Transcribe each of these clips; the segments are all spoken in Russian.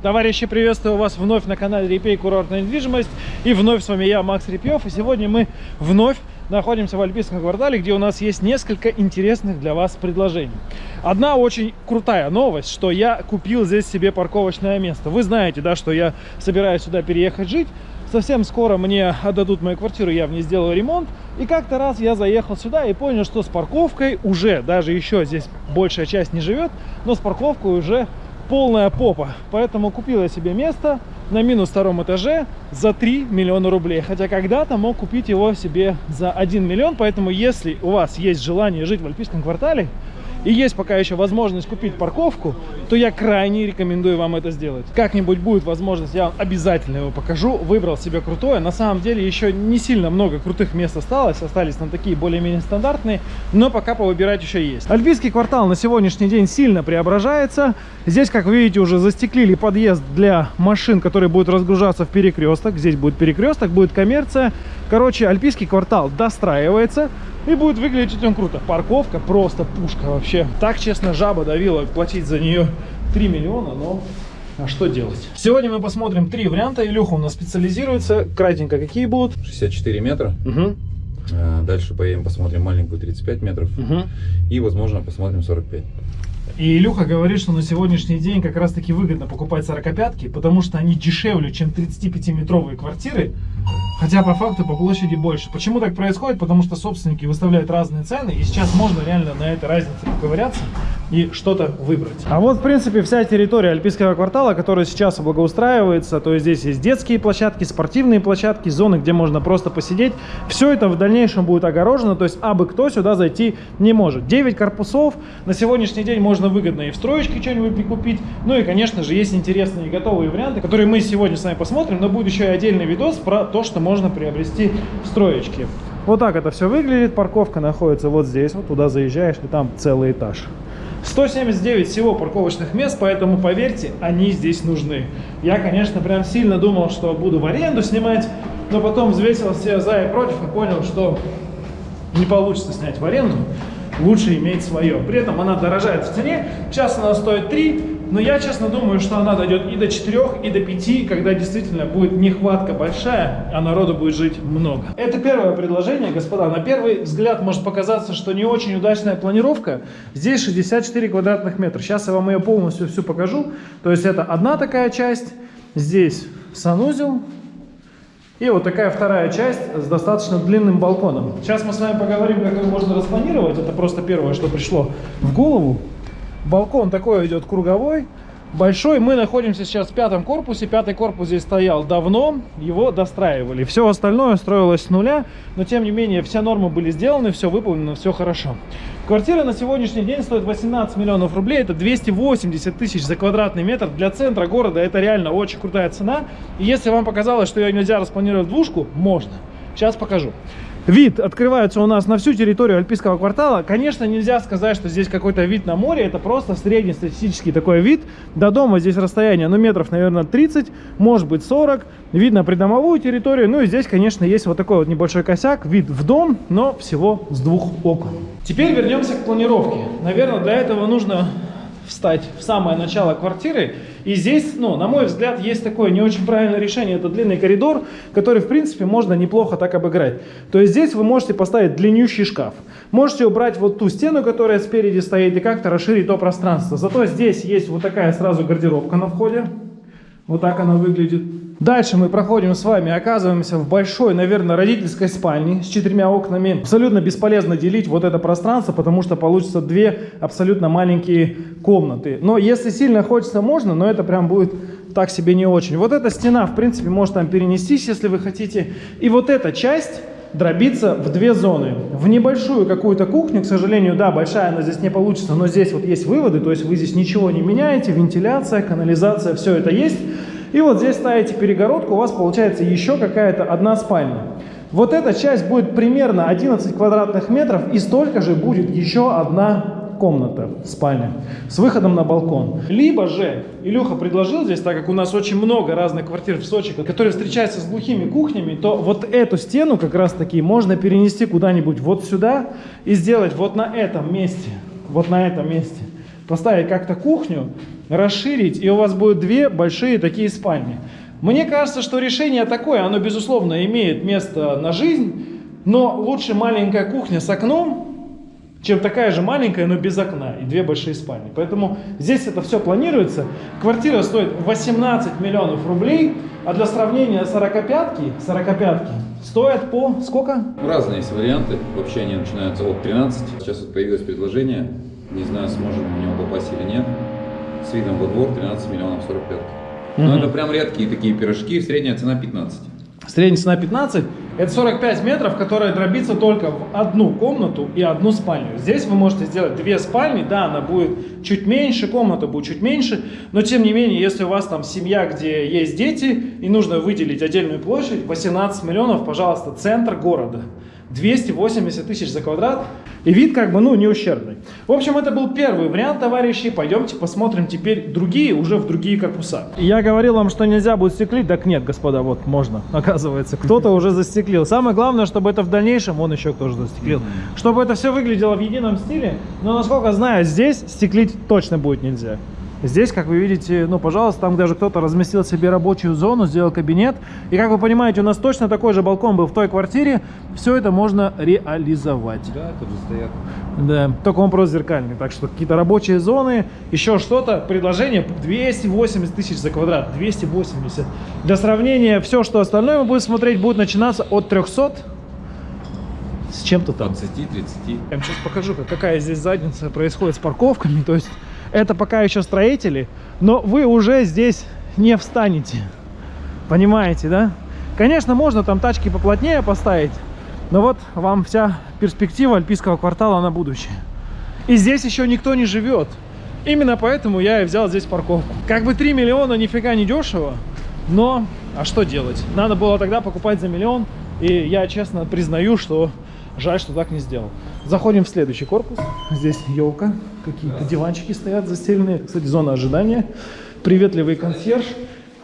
Товарищи, приветствую вас вновь на канале Репей Курортная недвижимость. И вновь с вами я, Макс Репьев. И сегодня мы вновь находимся в Альпийском квартале, где у нас есть несколько интересных для вас предложений. Одна очень крутая новость, что я купил здесь себе парковочное место. Вы знаете, да, что я собираюсь сюда переехать жить. Совсем скоро мне отдадут мою квартиру, я в ней сделаю ремонт. И как-то раз я заехал сюда и понял, что с парковкой уже, даже еще здесь большая часть не живет, но с парковкой уже полная попа. Поэтому купил я себе место на минус втором этаже за 3 миллиона рублей. Хотя когда-то мог купить его себе за 1 миллион. Поэтому если у вас есть желание жить в Альпийском квартале, и есть пока еще возможность купить парковку, то я крайне рекомендую вам это сделать. Как-нибудь будет возможность, я вам обязательно его покажу. Выбрал себе крутое. На самом деле еще не сильно много крутых мест осталось. Остались на такие более-менее стандартные, но пока повыбирать еще есть. Альпийский квартал на сегодняшний день сильно преображается. Здесь, как вы видите, уже застеклили подъезд для машин, которые будут разгружаться в перекресток. Здесь будет перекресток, будет коммерция. Короче, Альпийский квартал достраивается. И будет выглядеть он круто. Парковка просто пушка вообще. Так, честно, жаба давила платить за нее 3 миллиона, но а что делать? Сегодня мы посмотрим три варианта. Илюха у нас специализируется. Кратенько какие будут? 64 метра. Угу. Дальше поедем посмотрим маленькую 35 метров. Угу. И, возможно, посмотрим 45. И Илюха говорит, что на сегодняшний день как раз таки выгодно покупать 45-ки, потому что они дешевле, чем 35-метровые квартиры. Хотя по факту по площади больше. Почему так происходит? Потому что собственники выставляют разные цены, и сейчас можно реально на этой разнице поковыряться и что-то выбрать. А вот, в принципе, вся территория Альпийского квартала, которая сейчас благоустраивается, то есть здесь есть детские площадки, спортивные площадки, зоны, где можно просто посидеть. Все это в дальнейшем будет огорожено, то есть абы кто сюда зайти не может. 9 корпусов, на сегодняшний день можно выгодно и в строечке что-нибудь прикупить. Ну и, конечно же, есть интересные готовые варианты, которые мы сегодня с вами посмотрим, но будет еще и отдельный видос про то, что можно приобрести в строечке. Вот так это все выглядит. Парковка находится вот здесь. Вот туда заезжаешь, и там целый этаж. 179 всего парковочных мест, поэтому, поверьте, они здесь нужны. Я, конечно, прям сильно думал, что буду в аренду снимать, но потом взвесил все за и против и понял, что не получится снять в аренду. Лучше иметь свое. При этом она дорожает в цене. Сейчас она стоит 3, но я, честно, думаю, что она дойдет и до 4, и до 5, когда действительно будет нехватка большая, а народу будет жить много. Это первое предложение, господа. На первый взгляд может показаться, что не очень удачная планировка. Здесь 64 квадратных метра. Сейчас я вам ее полностью всю покажу. То есть это одна такая часть, здесь санузел, и вот такая вторая часть с достаточно длинным балконом. Сейчас мы с вами поговорим, как ее можно распланировать. Это просто первое, что пришло в голову. Балкон такой идет круговой, большой. Мы находимся сейчас в пятом корпусе. Пятый корпус здесь стоял давно, его достраивали. Все остальное строилось с нуля, но тем не менее все нормы были сделаны, все выполнено, все хорошо. Квартира на сегодняшний день стоит 18 миллионов рублей. Это 280 тысяч за квадратный метр. Для центра города это реально очень крутая цена. И если вам показалось, что ее нельзя распланировать в двушку, можно. Сейчас покажу. Вид открывается у нас на всю территорию Альпийского квартала. Конечно, нельзя сказать, что здесь какой-то вид на море. Это просто среднестатистический такой вид. До дома здесь расстояние, ну, метров, наверное, 30, может быть 40. Видно придомовую территорию. Ну, и здесь, конечно, есть вот такой вот небольшой косяк. Вид в дом, но всего с двух окон. Теперь вернемся к планировке. Наверное, для этого нужно встать в самое начало квартиры. И здесь, ну, на мой взгляд, есть такое не очень правильное решение. Это длинный коридор, который, в принципе, можно неплохо так обыграть. То есть здесь вы можете поставить длиннющий шкаф. Можете убрать вот ту стену, которая спереди стоит, и как-то расширить то пространство. Зато здесь есть вот такая сразу гардеробка на входе. Вот так она выглядит. Дальше мы проходим с вами, оказываемся в большой, наверное, родительской спальне с четырьмя окнами. Абсолютно бесполезно делить вот это пространство, потому что получится две абсолютно маленькие комнаты. Но если сильно хочется, можно, но это прям будет так себе не очень. Вот эта стена, в принципе, может там перенестись, если вы хотите. И вот эта часть дробиться в две зоны. В небольшую какую-то кухню, к сожалению, да, большая она здесь не получится, но здесь вот есть выводы, то есть вы здесь ничего не меняете, вентиляция, канализация, все это есть. И вот здесь ставите перегородку, у вас получается еще какая-то одна спальня. Вот эта часть будет примерно 11 квадратных метров и столько же будет еще одна комната, спальня, с выходом на балкон. Либо же, Илюха предложил здесь, так как у нас очень много разных квартир в Сочи, которые встречаются с глухими кухнями, то вот эту стену как раз таки можно перенести куда-нибудь вот сюда и сделать вот на этом месте, вот на этом месте поставить как-то кухню, расширить, и у вас будет две большие такие спальни. Мне кажется, что решение такое, оно, безусловно, имеет место на жизнь, но лучше маленькая кухня с окном, чем такая же маленькая, но без окна и две большие спальни. Поэтому здесь это все планируется. Квартира стоит 18 миллионов рублей, а для сравнения 45-ки, 45-ки стоят по сколько? Разные есть варианты. Вообще они начинаются от 13. Сейчас вот появилось предложение. Не знаю, сможем в него попасть или нет. С видом во двор 13 миллионов 45. Но это прям редкие такие пирожки. Средняя цена 15. Средняя цена 15. Это 45 метров, которая дробится только в одну комнату и одну спальню. Здесь вы можете сделать две спальни, да, она будет чуть меньше, комната будет чуть меньше, но тем не менее, если у вас там семья, где есть дети, и нужно выделить отдельную площадь, 18 миллионов, пожалуйста, центр города. 280 тысяч за квадрат. И вид как бы, ну, не ущербный. В общем, это был первый вариант, товарищи. Пойдемте посмотрим теперь другие, уже в другие корпуса. Я говорил вам, что нельзя будет стеклить. Так нет, господа, вот можно, оказывается. Кто-то уже застеклил. Самое главное, чтобы это в дальнейшем, вон еще кто-то застеклил, чтобы это все выглядело в едином стиле. Но, насколько знаю, здесь стеклить точно будет нельзя. Здесь, как вы видите, ну, пожалуйста, там даже кто-то разместил себе рабочую зону, сделал кабинет. И, как вы понимаете, у нас точно такой же балкон был в той квартире. Все это можно реализовать. Да, тут же стоят. Да, только он просто зеркальный. Так что какие-то рабочие зоны, еще что-то. Предложение 280 тысяч за квадрат. 280. Для сравнения, все, что остальное мы будем смотреть, будет начинаться от 300 с чем-то там. 20, 30. Я вам сейчас покажу, как- какая здесь задница происходит с парковками. То есть это пока еще строители, но вы уже здесь не встанете. Понимаете, да? Конечно, можно там тачки поплотнее поставить, но вот вам вся перспектива альпийского квартала на будущее. И здесь еще никто не живет. Именно поэтому я и взял здесь парковку. Как бы 3 миллиона нифига не дешево, но а что делать? Надо было тогда покупать за миллион, и я честно признаю, что жаль, что так не сделал. Заходим в следующий корпус. Здесь елка, какие-то диванчики стоят застеленные. Кстати, зона ожидания. Приветливый консьерж.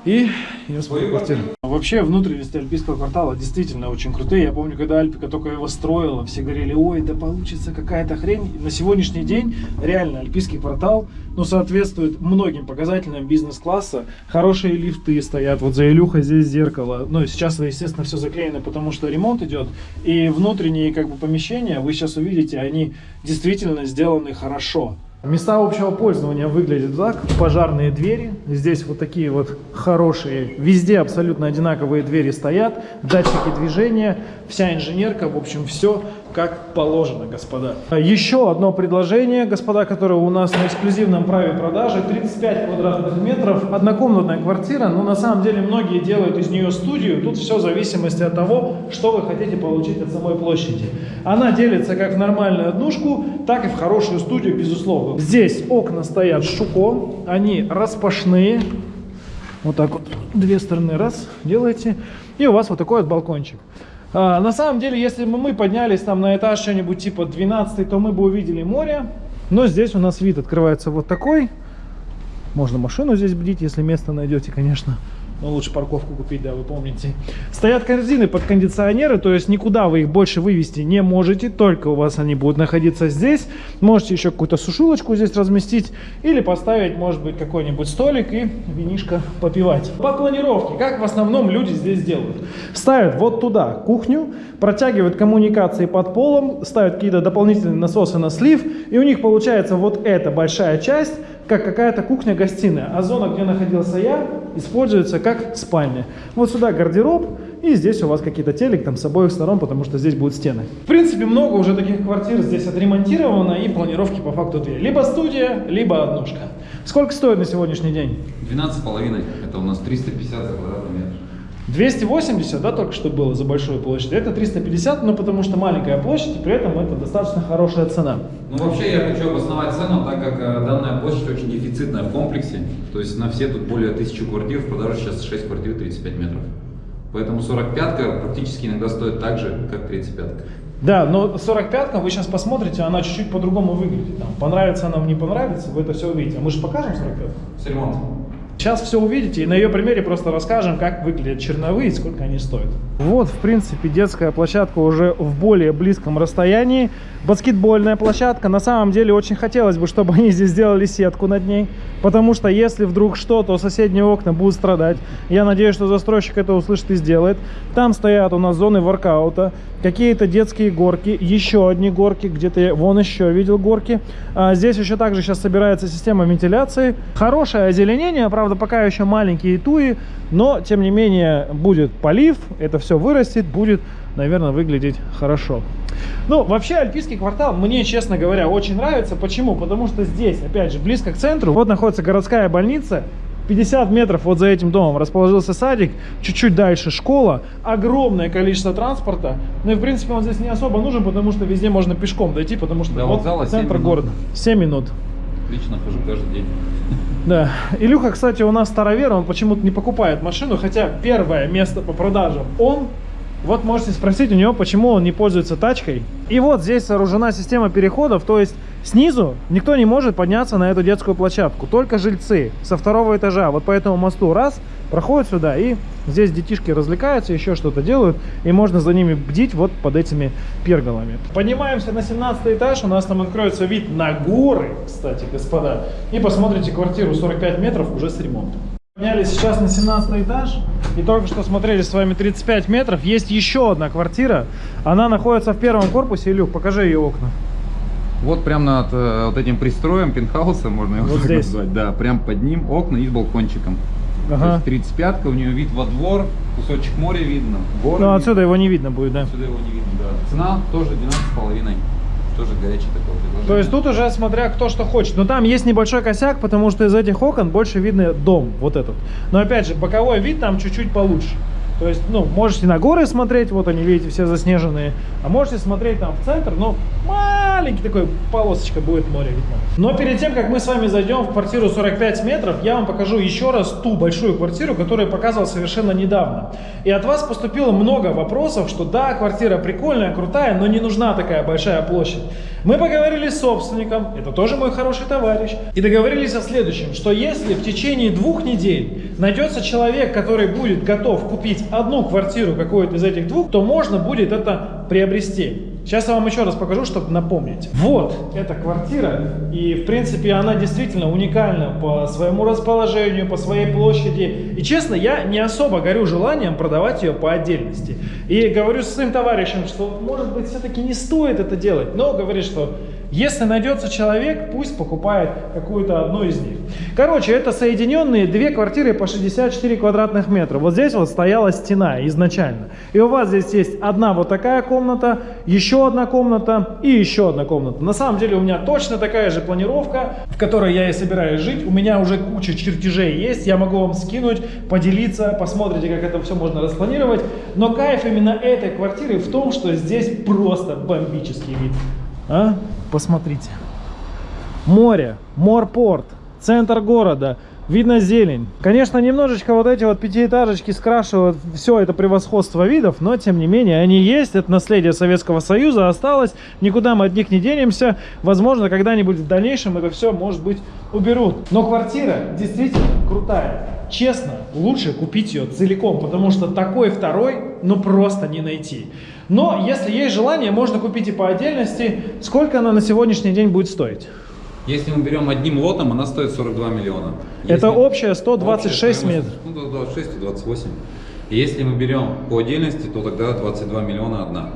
И я свою квартиру. Вообще, внутренности альпийского квартала действительно очень крутые. Я помню, когда Альпика только его строила, все говорили, ой, да получится какая-то хрень. На сегодняшний день реально альпийский квартал ну, соответствует многим показателям бизнес-класса. Хорошие лифты стоят. Вот за Илюхой здесь зеркало. Ну, и сейчас, естественно, все заклеено, потому что ремонт идет. И внутренние как бы помещения, вы сейчас увидите, они действительно сделаны хорошо. Места общего пользования выглядят так. Пожарные двери. Здесь вот такие вот хорошие. Везде абсолютно одинаковые двери стоят. Датчики движения. Вся инженерка. В общем, все как положено, господа. Еще одно предложение, господа, которое у нас на эксклюзивном праве продажи. 35 квадратных метров. Однокомнатная квартира. Но на самом деле многие делают из нее студию. Тут все в зависимости от того, что вы хотите получить от самой площади. Она делится как в нормальную однушку, так и в хорошую студию, безусловно. Здесь окна стоят шуко, они распашные. Вот так вот, две стороны раз делаете, и у вас вот такой вот балкончик. А, на самом деле, если бы мы поднялись там на этаж что-нибудь типа 12, то мы бы увидели море. Но здесь у нас вид открывается вот такой. Можно машину здесь бдить, если место найдете, конечно. Но лучше парковку купить, да, вы помните. Стоят корзины под кондиционеры, то есть никуда вы их больше вывести не можете, только у вас они будут находиться здесь. Можете еще какую-то сушилочку здесь разместить или поставить, может быть, какой-нибудь столик и винишко попивать. По планировке, как в основном люди здесь делают? Ставят вот туда кухню, протягивают коммуникации под полом, ставят какие-то дополнительные насосы на слив, и у них получается вот эта большая часть, как какая-то кухня-гостиная. А зона, где находился я, используется как спальня. Вот сюда гардероб, и здесь у вас какие-то телек там с обоих сторон, потому что здесь будут стены. В принципе, много уже таких квартир здесь отремонтировано, и планировки по факту две. Либо студия, либо однушка. Сколько стоит на сегодняшний день? 12,5. Это у нас 350 за квадратный метр. 280, да, только что было за большую площадь. Это 350, но потому что маленькая площадь, и при этом это достаточно хорошая цена. Ну, вообще, я хочу обосновать цену, так как э, данная площадь очень дефицитная в комплексе. То есть на все тут более 1000 квартир, в продаже сейчас 6 квартир 35 метров. Поэтому 45-ка практически иногда стоит так же, как 35-ка. Да, но 45-ка, вы сейчас посмотрите, она чуть-чуть по-другому выглядит. Там, понравится нам, не понравится, вы это все увидите. А мы же покажем 45-ку? С ремонтом. Сейчас все увидите и на ее примере просто расскажем, как выглядят черновые и сколько они стоят. Вот, в принципе, детская площадка уже в более близком расстоянии. Баскетбольная площадка. На самом деле очень хотелось бы, чтобы они здесь сделали сетку над ней. Потому что если вдруг что, то соседние окна будут страдать. Я надеюсь, что застройщик это услышит и сделает. Там стоят у нас зоны воркаута. Какие-то детские горки. Еще одни горки. Где-то я вон еще видел горки. А здесь еще также сейчас собирается система вентиляции. Хорошее озеленение. Правда, пока еще маленькие туи. Но, тем не менее, будет полив. Это все вырастет. Будет, наверное, выглядеть хорошо. Ну, вообще, Альпийский квартал мне, честно говоря, очень нравится. Почему? Потому что здесь, опять же, близко к центру, вот находится городская больница, 50 метров вот за этим домом расположился садик, чуть-чуть дальше школа, огромное количество транспорта. Ну и в принципе он здесь не особо нужен, потому что везде можно пешком дойти, потому что До вот центр 7 минут. города. 7 минут. Лично хожу каждый день. Да. Илюха, кстати, у нас старовер, он почему-то не покупает машину, хотя первое место по продажам он. Вот можете спросить у него, почему он не пользуется тачкой. И вот здесь сооружена система переходов, то есть снизу никто не может подняться на эту детскую площадку, только жильцы со второго этажа. Вот по этому мосту раз, проходят сюда и здесь детишки развлекаются, еще что-то делают, и можно за ними бдить вот под этими перголами. Поднимаемся на 17 этаж, у нас там откроется вид на горы, кстати, господа, и посмотрите квартиру 45 метров уже с ремонтом. Поднялись сейчас на 17 этаж и только что смотрели с вами 35 метров. Есть еще одна квартира. Она находится в первом корпусе. Илюх, покажи ее окна. Вот прям над э, вот этим пристроем пентхауса, можно его Вот так здесь. назвать. Да, прям под ним окна и с балкончиком. То Ага. есть 35-ка, у нее вид во двор, кусочек моря видно, горы. Ну, отсюда его не видно будет, да. Отсюда его не видно, да. Цена тоже 12,5. Тоже горячий такой предложение. То есть тут уже смотря кто что хочет. Но там есть небольшой косяк, потому что из этих окон больше видно дом, вот этот. Но опять же, боковой вид там чуть-чуть получше. То есть, ну, можете на горы смотреть, вот они, видите, все заснеженные. А можете смотреть там в центр, ну, маленький такой полосочка будет море видно. Но перед тем, как мы с вами зайдем в квартиру 45 метров, я вам покажу еще раз ту большую квартиру, которую я показывал совершенно недавно. И от вас поступило много вопросов, что да, квартира прикольная, крутая, но не нужна такая большая площадь. Мы поговорили с собственником, это тоже мой хороший товарищ, и договорились о следующем, что если в течение двух недель найдется человек, который будет готов купить одну квартиру какую-то из этих двух, то можно будет это приобрести. Сейчас я вам еще раз покажу, чтобы напомнить. Вот эта квартира, и в принципе она действительно уникальна по своему расположению, по своей площади. И честно, я не особо горю желанием продавать ее по отдельности. И говорю со своим товарищем, что может быть все-таки не стоит это делать, но говорит, что если найдется человек, пусть покупает какую-то одну из них. Короче, это соединенные две квартиры по 64 квадратных метра. Вот здесь вот стояла стена изначально. И у вас здесь есть одна вот такая комната, еще одна комната и еще одна комната. На самом деле у меня точно такая же планировка, в которой я и собираюсь жить. У меня уже куча чертежей есть, я могу вам скинуть, поделиться, посмотрите, как это все можно распланировать. Но кайф именно этой квартиры в том, что здесь просто бомбический вид. А? Посмотрите. Море, морпорт, центр города, видно зелень. Конечно, немножечко вот эти вот пятиэтажечки скрашивают все это превосходство видов, но тем не менее они есть, это наследие Советского Союза осталось, никуда мы от них не денемся. Возможно, когда-нибудь в дальнейшем это все, может быть, уберут. Но квартира действительно крутая. Честно, лучше купить ее целиком, потому что такой второй, ну просто не найти. Но если есть желание, можно купить и по отдельности. Сколько она на сегодняшний день будет стоить? Если мы берем одним лотом, она стоит 42 миллиона. Это Если- общая 126 общая метров. Ну, 26 и 28. И если мы берем по отдельности, то тогда 22 миллиона одна.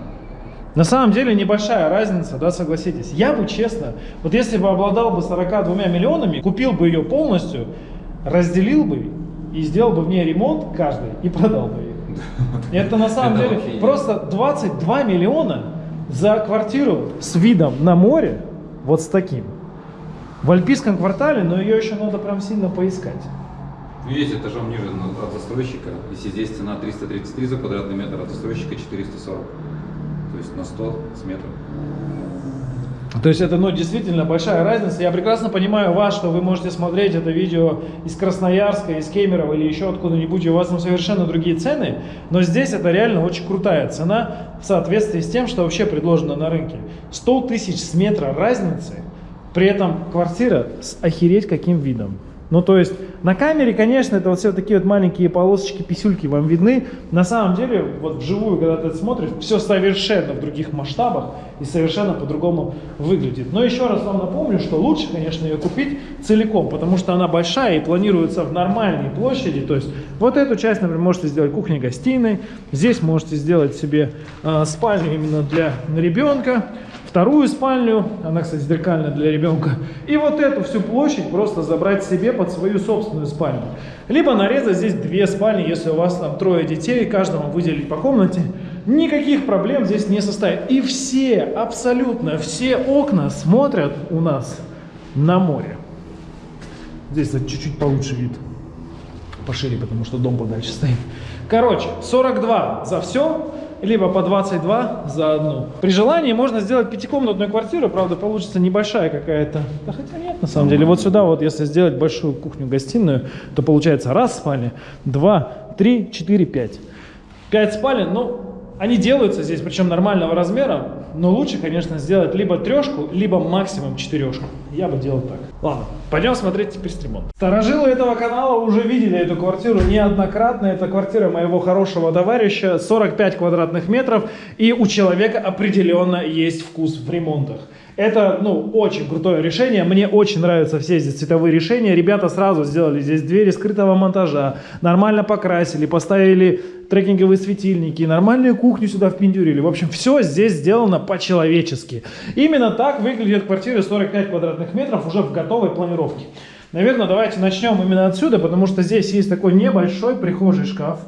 На самом деле небольшая разница, да, согласитесь. Я бы честно, вот если бы обладал бы 42 миллионами, купил бы ее полностью, разделил бы и сделал бы в ней ремонт каждый и продал бы ее. Это на самом Это деле вообще просто 22 миллиона за квартиру с видом на море, вот с таким. В альпийском квартале, но ее еще надо прям сильно поискать. Есть этажом ниже от застройщика. Если здесь цена 333 за квадратный метр, от застройщика 440. То есть на 100 с метром. То есть это, ну, действительно большая разница. Я прекрасно понимаю вас, что вы можете смотреть это видео из Красноярска, из Кемерово или еще откуда-нибудь, и у вас там совершенно другие цены, но здесь это реально очень крутая цена в соответствии с тем, что вообще предложено на рынке. 100 тысяч с метра разницы, при этом квартира с охереть каким видом. Ну, то есть, на камере, конечно, это вот все такие вот маленькие полосочки, писюльки вам видны. На самом деле, вот вживую, когда ты это смотришь, все совершенно в других масштабах и совершенно по-другому выглядит. Но еще раз вам напомню, что лучше, конечно, ее купить целиком, потому что она большая и планируется в нормальной площади. То есть, вот эту часть, например, можете сделать кухней-гостиной. Здесь можете сделать себе э, спальню именно для ребенка вторую спальню, она, кстати, зеркальная для ребенка, и вот эту всю площадь просто забрать себе под свою собственную спальню. Либо нарезать здесь две спальни, если у вас там трое детей, каждому выделить по комнате. Никаких проблем здесь не составит. И все, абсолютно все окна смотрят у нас на море. Здесь чуть-чуть получше вид. Пошире, потому что дом подальше стоит. Короче, 42 за все либо по 22 за одну. При желании можно сделать пятикомнатную квартиру, правда, получится небольшая какая-то. Да хотя нет, на самом деле. Вот сюда вот, если сделать большую кухню-гостиную, то получается раз спальня, два, три, четыре, пять. Пять спален, ну, они делаются здесь, причем нормального размера, но лучше, конечно, сделать либо трешку, либо максимум четырешку. Я бы делал так. Ладно, пойдем смотреть теперь стримон. Старожилы этого канала уже видели эту квартиру неоднократно. Это квартира моего хорошего товарища, 45 квадратных метров, и у человека определенно есть вкус в ремонтах. Это, ну, очень крутое решение. Мне очень нравятся все здесь цветовые решения. Ребята сразу сделали здесь двери скрытого монтажа, нормально покрасили, поставили трекинговые светильники, нормальную кухню сюда впендюрили. В общем, все здесь сделано по-человечески. Именно так выглядит квартира 45 квадратных метров уже в готовой планировке. Наверное, давайте начнем именно отсюда, потому что здесь есть такой небольшой прихожий шкаф.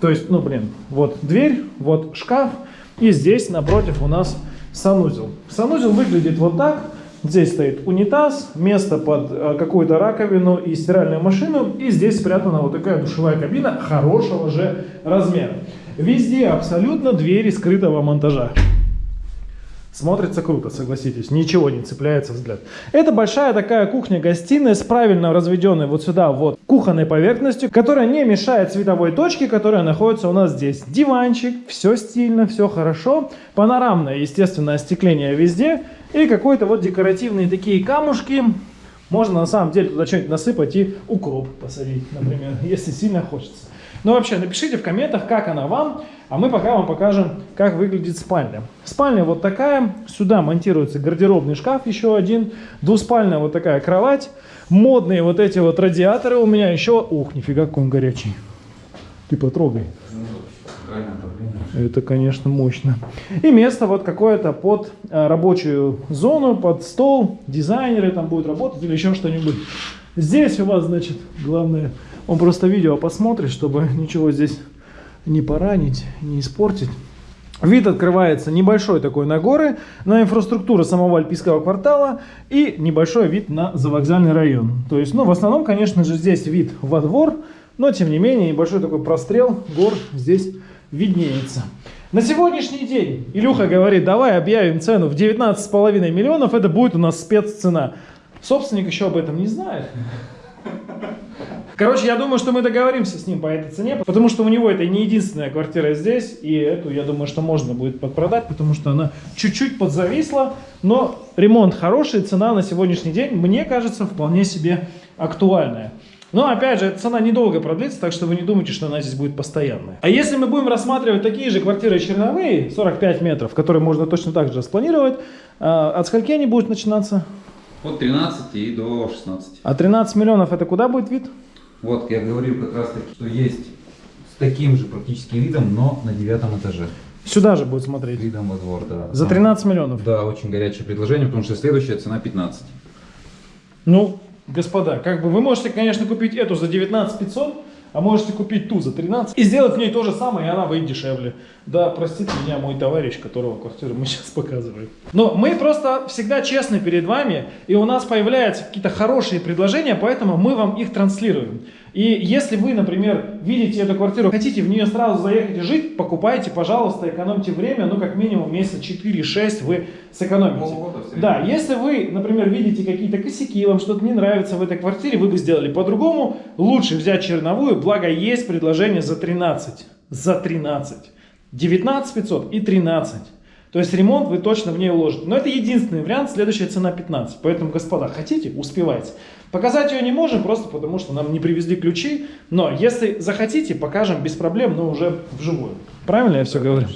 То есть, ну, блин, вот дверь, вот шкаф, и здесь напротив у нас санузел. Санузел выглядит вот так. Здесь стоит унитаз, место под э, какую-то раковину и стиральную машину. И здесь спрятана вот такая душевая кабина хорошего же размера. Везде абсолютно двери скрытого монтажа. Смотрится круто, согласитесь, ничего не цепляется взгляд. Это большая такая кухня-гостиная с правильно разведенной вот сюда вот кухонной поверхностью, которая не мешает световой точке, которая находится у нас здесь. Диванчик, все стильно, все хорошо. Панорамное, естественно, остекление везде. И какой-то вот декоративные такие камушки. Можно на самом деле туда что-нибудь насыпать и укроп посадить, например, если сильно хочется. Но вообще напишите в комментах, как она вам. А мы пока вам покажем, как выглядит спальня. Спальня вот такая. Сюда монтируется гардеробный шкаф еще один. Двуспальная вот такая кровать. Модные вот эти вот радиаторы у меня еще. Ух, нифига, какой он горячий. Ты потрогай. Это, конечно, мощно. И место вот какое-то под э, рабочую зону, под стол. Дизайнеры там будут работать или еще что-нибудь. Здесь у вас, значит, главное, он просто видео посмотрит, чтобы ничего здесь не поранить, не испортить. Вид открывается небольшой такой на горы, на инфраструктуру самого Альпийского квартала и небольшой вид на завокзальный район. То есть, ну, в основном, конечно же, здесь вид во двор, но, тем не менее, небольшой такой прострел гор здесь виднеется. На сегодняшний день Илюха говорит, давай объявим цену в 19,5 миллионов, это будет у нас спеццена. Собственник еще об этом не знает. Короче, я думаю, что мы договоримся с ним по этой цене, потому что у него это не единственная квартира здесь, и эту, я думаю, что можно будет подпродать, потому что она чуть-чуть подзависла, но ремонт хороший, цена на сегодняшний день, мне кажется, вполне себе актуальная. Но опять же, цена недолго продлится, так что вы не думайте, что она здесь будет постоянная. А если мы будем рассматривать такие же квартиры черновые, 45 метров, которые можно точно так же распланировать, а, от скольки они будут начинаться? От 13 и до 16. А 13 миллионов это куда будет вид? Вот, я говорил как раз таки, что есть с таким же практически видом, но на девятом этаже. Сюда же будет смотреть. Видом во двор, да. За 13 миллионов? Да, очень горячее предложение, потому что следующая цена 15. Ну, господа, как бы вы можете, конечно, купить эту за 19 500, а можете купить ту за 13 и сделать в ней то же самое, и она выйдет дешевле. Да, простите меня мой товарищ, которого квартиру мы сейчас показываем. Но мы просто всегда честны перед вами, и у нас появляются какие-то хорошие предложения, поэтому мы вам их транслируем. И если вы, например, видите эту квартиру, хотите в нее сразу заехать и жить, покупайте, пожалуйста, экономьте время, ну как минимум месяца 4-6 вы сэкономите. Да, если вы, например, видите какие-то косяки, вам что-то не нравится в этой квартире, вы бы сделали по-другому, лучше взять черновую, благо есть предложение за 13. За 13. 19 500 и 13. То есть ремонт вы точно в ней уложите. Но это единственный вариант, следующая цена 15. Поэтому, господа, хотите, успевайте. Показать ее не можем, просто потому что нам не привезли ключи. Но если захотите, покажем без проблем, но уже вживую. Правильно я все говорю?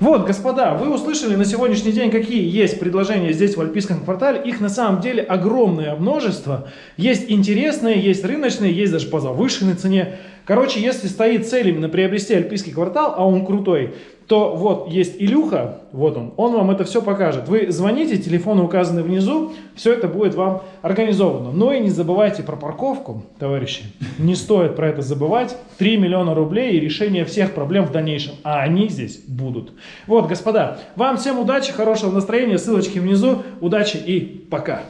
Вот, господа, вы услышали на сегодняшний день, какие есть предложения здесь в Альпийском квартале. Их на самом деле огромное множество. Есть интересные, есть рыночные, есть даже по завышенной цене. Короче, если стоит цель именно приобрести Альпийский квартал, а он крутой, то вот есть Илюха, вот он, он вам это все покажет. Вы звоните, телефоны указаны внизу, все это будет вам организовано. Но и не забывайте про парковку, товарищи, не стоит про это забывать. 3 миллиона рублей и решение всех проблем в дальнейшем, а они здесь будут. Вот, господа, вам всем удачи, хорошего настроения, ссылочки внизу, удачи и пока.